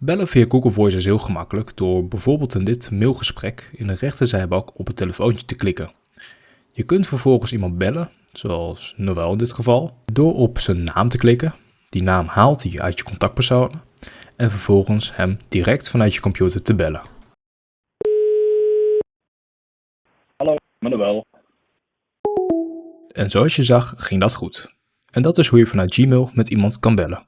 Bellen via Google Voice is heel gemakkelijk door bijvoorbeeld in dit mailgesprek in de rechterzijbalk op het telefoontje te klikken. Je kunt vervolgens iemand bellen, zoals Noël in dit geval, door op zijn naam te klikken. Die naam haalt hij uit je contactpersonen en vervolgens hem direct vanuit je computer te bellen. Hallo, Manuel. En zoals je zag ging dat goed. En dat is hoe je vanuit Gmail met iemand kan bellen.